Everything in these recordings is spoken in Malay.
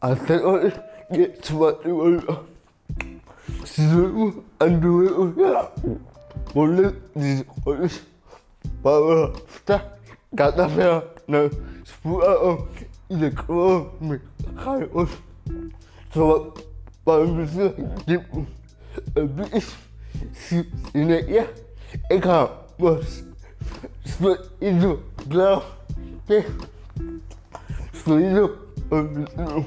I think I get to my little and do it yeah. One look, this is but uh, that got the fair no split out in the club me kind of so uh, but I'm just get a bit in it yeah I can't was split into glove yeah split into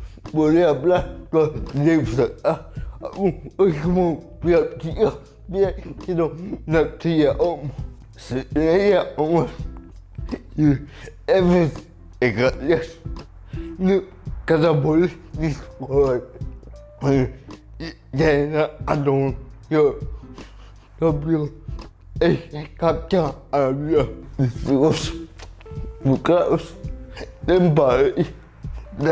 boleh ablah ah, lah. tu lah. oh, oh, ya, eh, ya. dia pusat ya, eh, ah oi kamu biar dia biar kita nak dia om saya om Evet, ikat ya. Ne kadar bol bir var. Yani adam ya, tabii. Ey, kapça abi ya. Bu kaos, ne bari, ne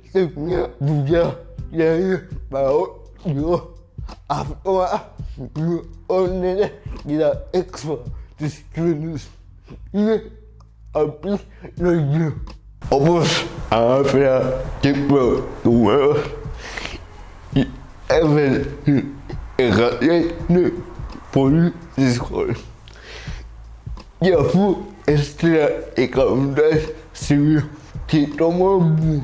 suknya juga dari baut juga Afwa juga onene tidak ekspor diskriminus ini habis lagi Obus Afra Cipro Tua Evan Egatnya Polis Discord Ya bu Estela est Sivir Tito Mabu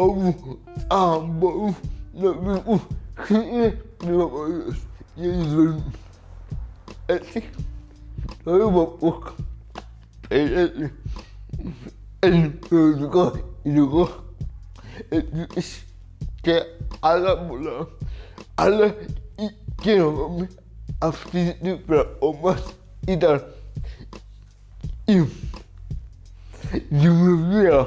owó àbọ̀wò lórí kù sí ìjọba ìlú ẹtí lórí ìbọ̀pọ̀ ẹ̀yẹ́sì ẹ̀yìn olùkọ́ ìdìbò ètò ìṣe alábùlọ alẹ́ ìkírànlọ́mí àfi nípa ọmọ ìdára ìmọ̀ ìmọ̀ mìíràn.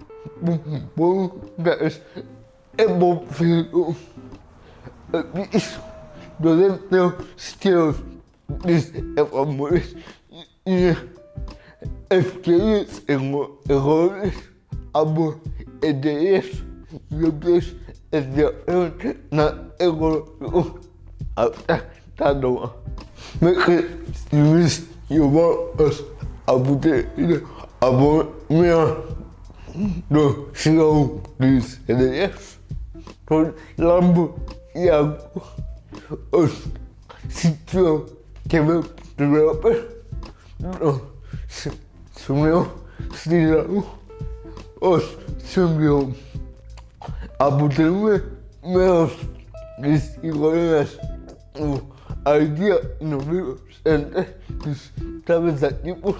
guys, it will feel at least the little skills this evolution experience in roles aber it is the best is the earth not able to after that one make it use your work as a good about me do Senhor dos Reis, por lambo e água, os sítios que me preocupam, o meu sinal, os sumiu, me meus desigualdades, o idea no meu centro, estava aqui por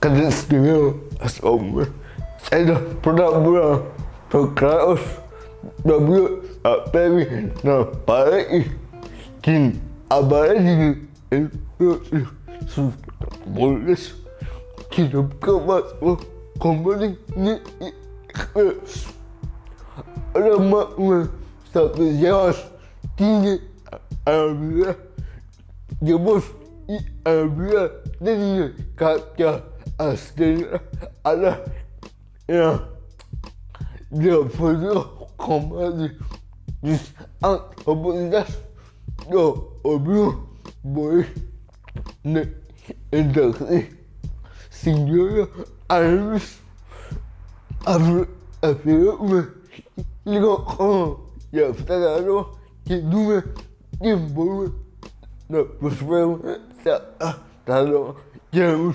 kena setuju sebab saya dah pernah buat ke dah buat apa ni nak balik skin abang ini itu sudah boleh kita buka masa kembali ni ada makna satu jelas tinggi alhamdulillah dia bos i alhamdulillah dia ni a stayed a in the further combating this act of possession. The a boy the il a fait qui con. de a boy no не буду de посмотрел le,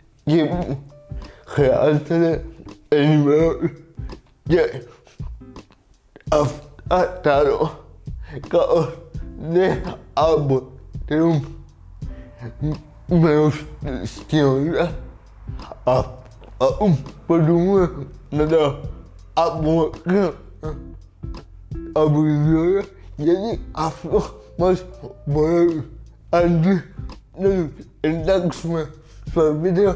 Jim animal den Müll, der auf Ataro keine Abwechslung mehr stürzte. Aber warum nicht Abwechslung? Aber wir abu also was wollen. Und dann sind wir schon wieder.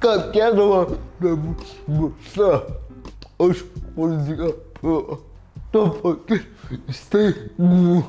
qualquer uma revolução, os políticos estão fazendo sem